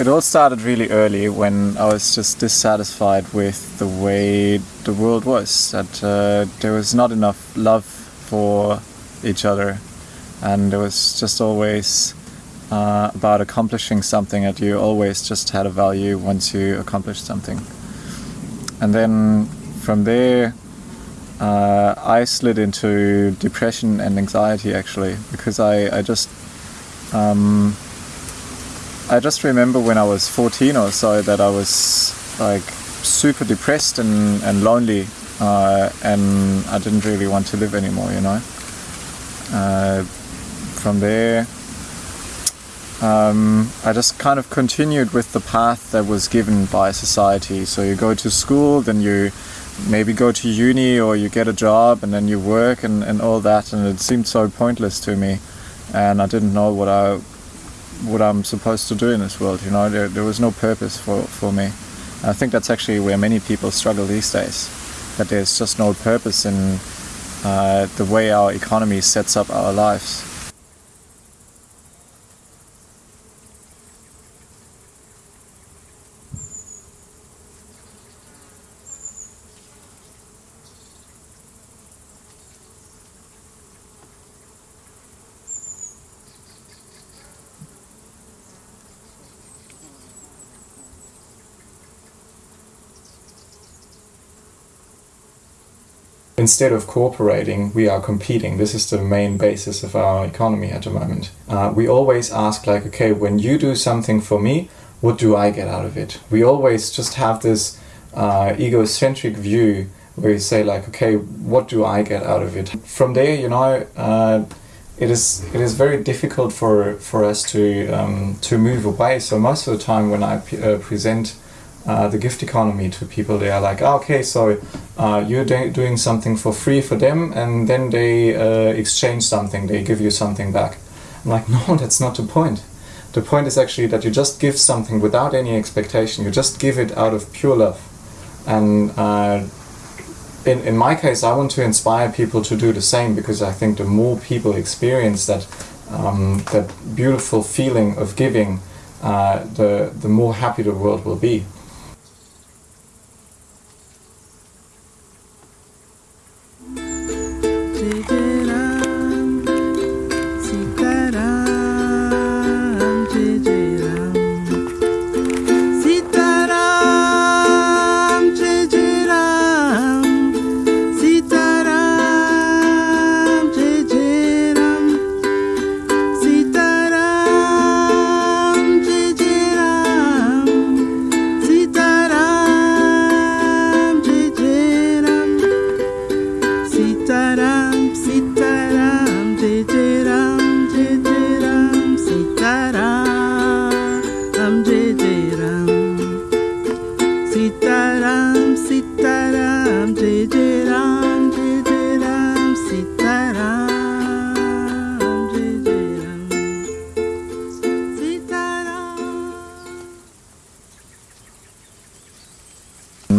it all started really early when I was just dissatisfied with the way the world was. That uh, there was not enough love for each other, and it was just always uh, about accomplishing something. That you always just had a value once you accomplished something, and then from there. Uh, I slid into depression and anxiety actually because I, I just um, I just remember when I was 14 or so that I was like super depressed and, and lonely uh, and I didn't really want to live anymore, you know. Uh, from there, um, I just kind of continued with the path that was given by society. So you go to school, then you maybe go to uni or you get a job and then you work and, and all that and it seemed so pointless to me and I didn't know what I what I'm supposed to do in this world. You know, there, there was no purpose for, for me. I think that's actually where many people struggle these days. That there's just no purpose in uh, the way our economy sets up our lives. Instead of cooperating, we are competing. This is the main basis of our economy at the moment. Uh, we always ask, like, okay, when you do something for me, what do I get out of it? We always just have this uh, egocentric view where you say, like, okay, what do I get out of it? From there, you know, uh, it is it is very difficult for for us to um, to move away. So most of the time, when I uh, present uh, the gift economy to people. They are like, oh, okay, so uh, you're doing something for free for them, and then they uh, exchange something, they give you something back. I'm like, no, that's not the point. The point is actually that you just give something without any expectation. You just give it out of pure love. And uh, in, in my case, I want to inspire people to do the same because I think the more people experience that, um, that beautiful feeling of giving, uh, the, the more happy the world will be. do. do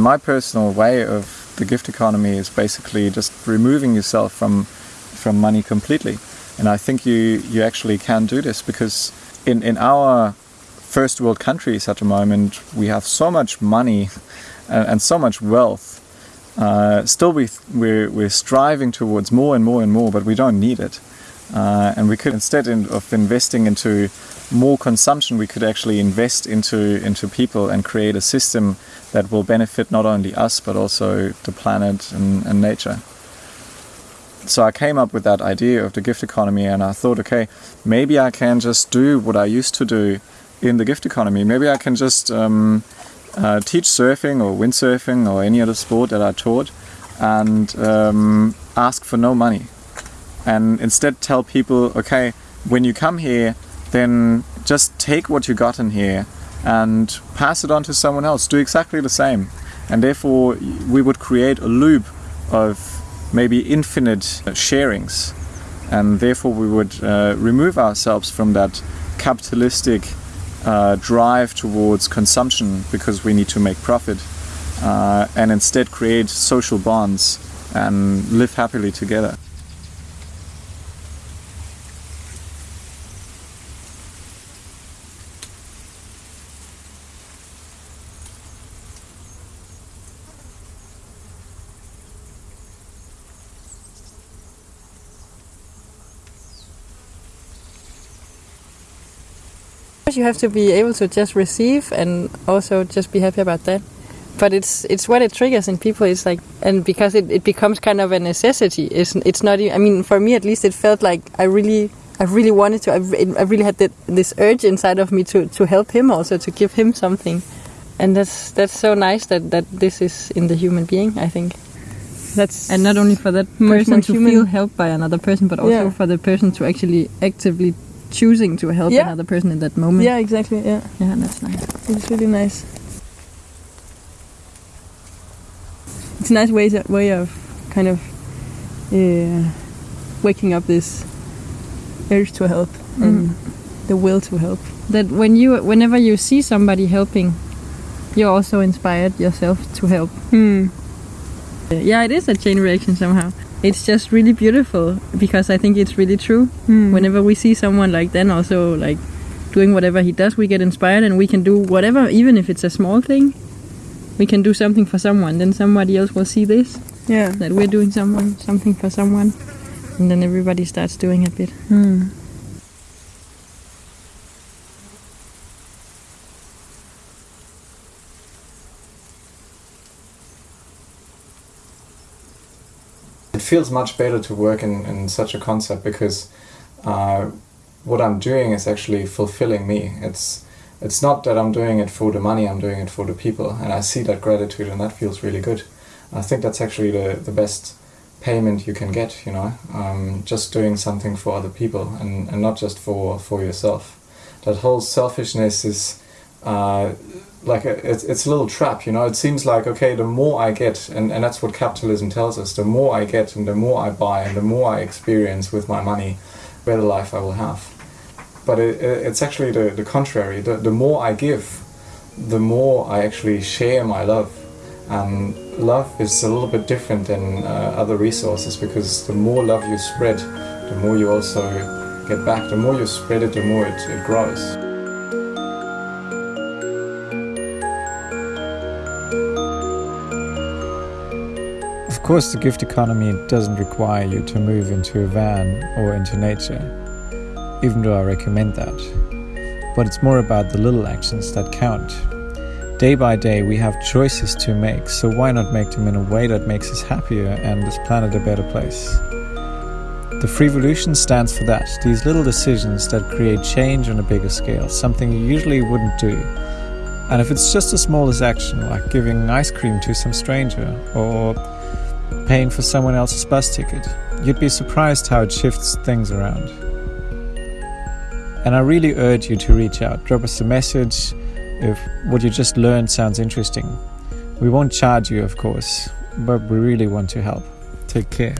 my personal way of the gift economy is basically just removing yourself from from money completely. And I think you you actually can do this because in in our first world countries at the moment we have so much money and, and so much wealth. Uh, still, we we're, we're striving towards more and more and more, but we don't need it. Uh, and we could instead in, of investing into more consumption, we could actually invest into into people and create a system that will benefit not only us but also the planet and, and nature. So I came up with that idea of the gift economy, and I thought, okay, maybe I can just do what I used to do in the gift economy. Maybe I can just um, uh, teach surfing or windsurfing or any other sport that I taught, and um, ask for no money and instead tell people, okay, when you come here, then just take what you got in here and pass it on to someone else. Do exactly the same. And therefore, we would create a loop of maybe infinite sharings. And therefore, we would uh, remove ourselves from that capitalistic uh, drive towards consumption because we need to make profit. Uh, and instead create social bonds and live happily together. You have to be able to just receive and also just be happy about that. But it's it's what it triggers in people. It's like and because it, it becomes kind of a necessity. It's it's not. I mean, for me at least, it felt like I really I really wanted to. I, I really had the, this urge inside of me to to help him also to give him something, and that's that's so nice that that this is in the human being. I think that's and not only for that person to human. feel helped by another person, but also yeah. for the person to actually actively choosing to help yeah. another person in that moment. Yeah, exactly. Yeah, yeah, that's nice. It's really nice. It's a nice way to, way of kind of uh, waking up this urge to help mm. and the will to help. That when you, whenever you see somebody helping, you're also inspired yourself to help. Mm. Yeah, it is a chain reaction somehow. It's just really beautiful because I think it's really true. Mm. Whenever we see someone like then also like doing whatever he does, we get inspired and we can do whatever, even if it's a small thing. We can do something for someone, then somebody else will see this. Yeah. That we're doing someone something for someone. And then everybody starts doing a bit. Mm. Feels much better to work in, in such a concept because uh, what I'm doing is actually fulfilling me. It's it's not that I'm doing it for the money, I'm doing it for the people. And I see that gratitude and that feels really good. I think that's actually the, the best payment you can get, you know, um, just doing something for other people and, and not just for, for yourself. That whole selfishness is uh, like a, it's, it's a little trap you know? It seems like okay the more i get and, and that's what capitalism tells us the more i get and the more i buy and the more i experience with my money better life i will have. But it, it's actually the, the contrary. The, the more i give the more i actually share my love. And love is a little bit different than uh, other resources because the more love you spread the more you also get back. The more you spread it the more it, it grows course, the gift economy doesn't require you to move into a van or into nature, even though I recommend that. But it's more about the little actions that count. Day by day, we have choices to make, so why not make them in a way that makes us happier and this planet a better place? The Freevolution stands for that, these little decisions that create change on a bigger scale, something you usually wouldn't do. And if it's just the smallest action, like giving ice cream to some stranger, or paying for someone else's bus ticket. You'd be surprised how it shifts things around. And I really urge you to reach out. Drop us a message if what you just learned sounds interesting. We won't charge you, of course, but we really want to help. Take care.